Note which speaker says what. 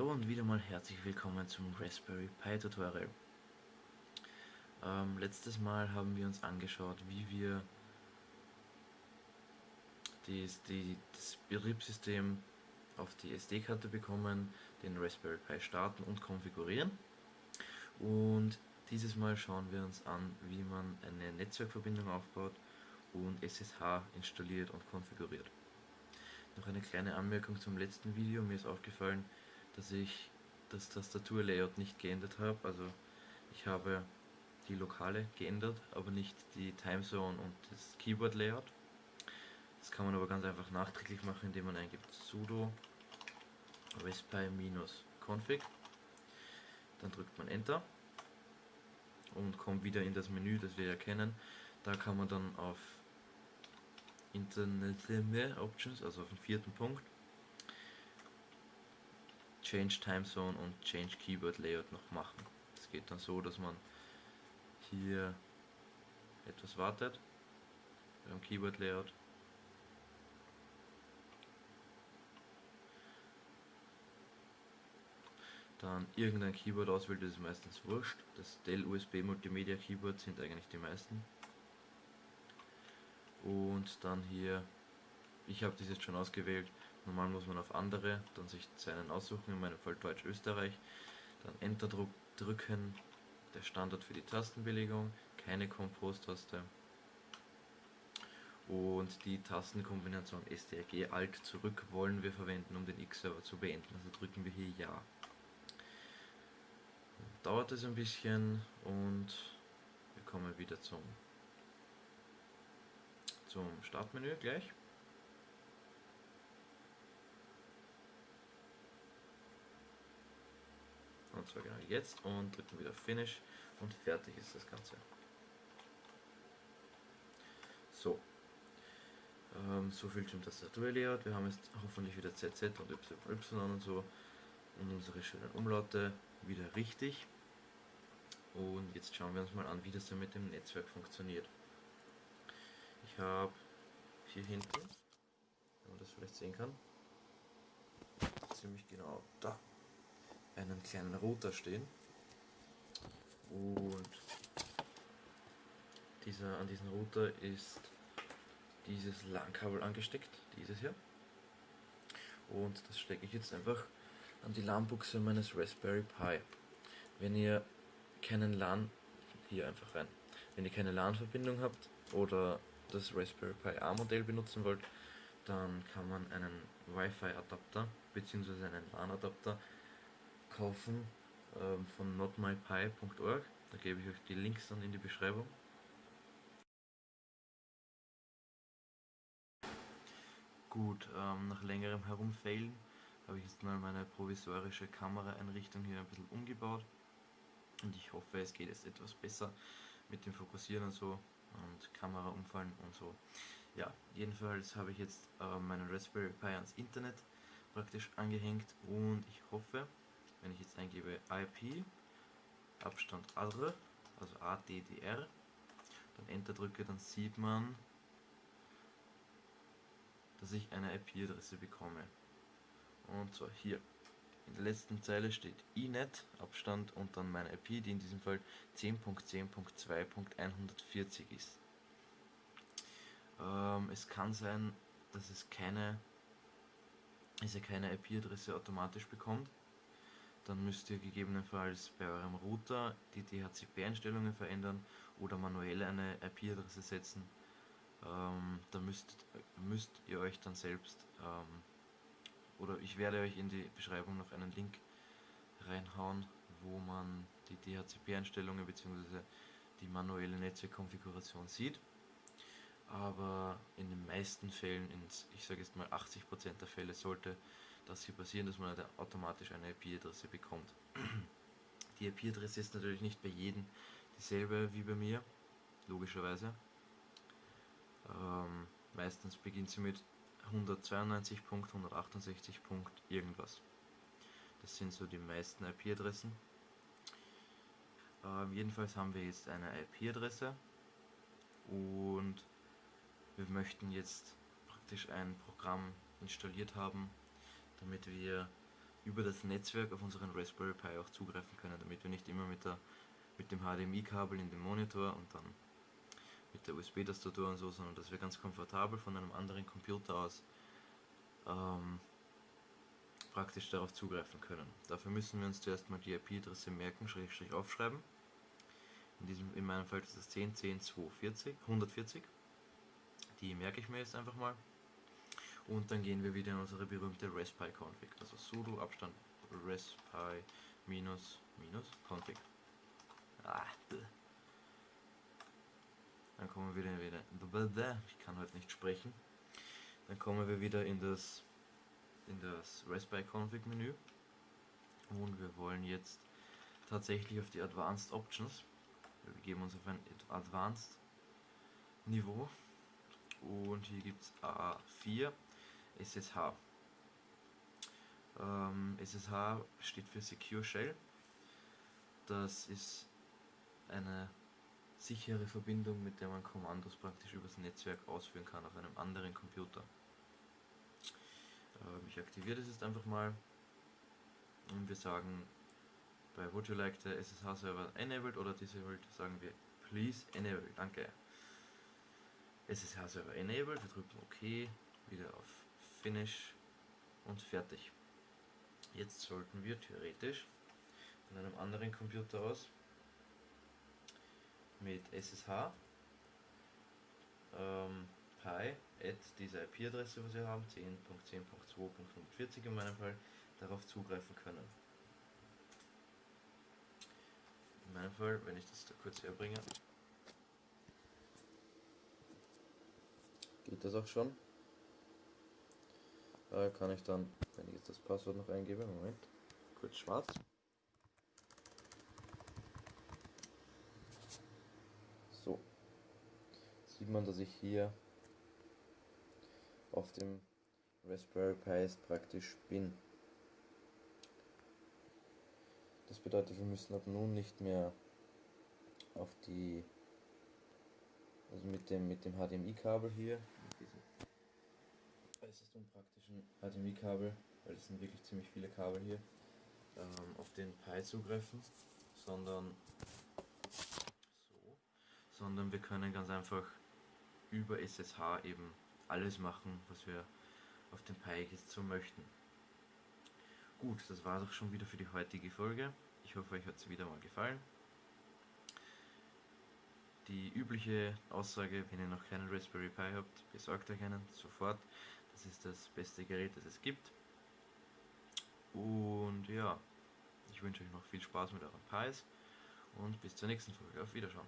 Speaker 1: Hallo und wieder mal herzlich willkommen zum Raspberry Pi Tutorial. Ähm, letztes Mal haben wir uns angeschaut, wie wir dies, die, das Betriebssystem auf die SD-Karte bekommen, den Raspberry Pi starten und konfigurieren. Und dieses Mal schauen wir uns an, wie man eine Netzwerkverbindung aufbaut und SSH installiert und konfiguriert. Noch eine kleine Anmerkung zum letzten Video. Mir ist aufgefallen, dass ich das Tastaturlayout nicht geändert habe. Also ich habe die Lokale geändert, aber nicht die Timezone und das Keyboard Layout. Das kann man aber ganz einfach nachträglich machen, indem man eingibt sudo raspi-config. Dann drückt man Enter und kommt wieder in das Menü, das wir erkennen. Da kann man dann auf Internet Options, also auf den vierten Punkt, Change Time Zone und Change Keyboard Layout noch machen. Es geht dann so, dass man hier etwas wartet beim Keyboard Layout. Dann irgendein Keyboard auswählt, das ist meistens wurscht. Das Dell USB Multimedia Keyboard sind eigentlich die meisten. Und dann hier, ich habe das jetzt schon ausgewählt, Normal muss man auf andere, dann sich seinen aussuchen, in meinem Fall Deutsch-Österreich, dann Enter drücken, der Standard für die Tastenbelegung, keine Compose-Taste und die Tastenkombination STRG Alt zurück wollen wir verwenden, um den X-Server zu beenden, also drücken wir hier Ja. Dauert es ein bisschen und wir kommen wieder zum, zum Startmenü gleich. Und zwar genau jetzt und drücken wieder Finish und fertig ist das Ganze. So. Ähm, so viel zum Tastaturlayout. Wir haben jetzt hoffentlich wieder ZZ und YY und so und unsere schönen Umlaute wieder richtig. Und jetzt schauen wir uns mal an, wie das dann mit dem Netzwerk funktioniert. Ich habe hier hinten, wenn man das vielleicht sehen kann, ziemlich genau da einen kleinen Router stehen und dieser, an diesen Router ist dieses LAN-Kabel angesteckt, dieses hier und das stecke ich jetzt einfach an die LAN-Buchse meines Raspberry Pi. Wenn ihr keinen LAN, hier einfach rein, wenn ihr keine LAN-Verbindung habt oder das Raspberry Pi A-Modell benutzen wollt, dann kann man einen Wi-Fi-Adapter bzw. einen LAN-Adapter kaufen ähm, von notmypi.org. Da gebe ich euch die Links dann in die Beschreibung. Gut, ähm, nach längerem Herumfailen habe ich jetzt mal meine provisorische Kameraeinrichtung hier ein bisschen umgebaut und ich hoffe es geht jetzt etwas besser mit dem Fokussieren und so und Kamera umfallen und so. Ja, jedenfalls habe ich jetzt äh, meinen Raspberry Pi ans Internet praktisch angehängt und ich hoffe, wenn ich jetzt eingebe IP, Abstand ADR, also ADDR, dann Enter drücke, dann sieht man, dass ich eine IP-Adresse bekomme. Und zwar hier. In der letzten Zeile steht inet, Abstand und dann meine IP, die in diesem Fall 10.10.2.140 ist. Ähm, es kann sein, dass es keine, dass ihr keine IP-Adresse automatisch bekommt dann müsst ihr gegebenenfalls bei eurem Router die DHCP-Einstellungen verändern oder manuell eine IP-Adresse setzen. Ähm, da müsst, müsst ihr euch dann selbst, ähm, oder ich werde euch in die Beschreibung noch einen Link reinhauen, wo man die DHCP-Einstellungen bzw. die manuelle Netzwerkkonfiguration sieht. Aber in den meisten Fällen, in, ich sage jetzt mal 80% der Fälle, sollte das hier passieren, dass man automatisch eine IP-Adresse bekommt. Die IP-Adresse ist natürlich nicht bei jedem dieselbe wie bei mir, logischerweise. Ähm, meistens beginnt sie mit 192. 168. irgendwas. Das sind so die meisten IP-Adressen. Ähm, jedenfalls haben wir jetzt eine IP-Adresse und wir möchten jetzt praktisch ein Programm installiert haben, damit wir über das Netzwerk auf unseren Raspberry Pi auch zugreifen können, damit wir nicht immer mit, der, mit dem HDMI-Kabel in den Monitor und dann mit der USB-Tastatur und so, sondern dass wir ganz komfortabel von einem anderen Computer aus ähm, praktisch darauf zugreifen können. Dafür müssen wir uns zuerst mal die IP-Adresse merken, Schrägstrich aufschreiben. In, diesem, in meinem Fall ist das 10, 10, 240, 140. Die merke ich mir jetzt einfach mal. Und dann gehen wir wieder in unsere berühmte Raspi-Config. Also sudo Abstand raspi minus minus config. Ah, dann kommen wir wieder, wieder ich kann heute nicht sprechen. Dann kommen wir wieder in das in das Raspberry Config Menü und wir wollen jetzt tatsächlich auf die Advanced Options. Wir begeben uns auf ein Advanced Niveau und hier gibt es A4 SSH. Ähm, SSH steht für Secure Shell. Das ist eine sichere Verbindung, mit der man Kommandos praktisch übers Netzwerk ausführen kann auf einem anderen Computer. Ähm, ich aktiviere das jetzt einfach mal und wir sagen bei Would you like the SSH Server enabled oder disabled, sagen wir please enable, danke. SSH Server enabled, wir drücken OK, wieder auf Finish und fertig. Jetzt sollten wir theoretisch von einem anderen Computer aus mit SSH ähm, Pi at dieser IP-Adresse, was wir haben, 10.10.2.140 in meinem Fall, darauf zugreifen können. In meinem Fall, wenn ich das da kurz herbringe, geht das auch schon. Da kann ich dann, wenn ich jetzt das Passwort noch eingebe, Moment, kurz schwarz. So, sieht man, dass ich hier auf dem Raspberry Pi praktisch bin. Das bedeutet, wir müssen ab nun nicht mehr auf die, also mit dem, mit dem HDMI-Kabel hier, äußerst unpraktischen HDMI-Kabel, weil es sind wirklich ziemlich viele Kabel hier, ähm, auf den Pi zugreifen, sondern so, sondern wir können ganz einfach über SSH eben alles machen, was wir auf dem Pi jetzt so möchten. Gut, das war doch schon wieder für die heutige Folge. Ich hoffe, euch hat es wieder mal gefallen. Die übliche Aussage, wenn ihr noch keinen Raspberry Pi habt, besorgt euch einen sofort. Das ist das beste Gerät, das es gibt. Und ja, ich wünsche euch noch viel Spaß mit euren Pis und bis zur nächsten Folge. Auf Wiederschauen.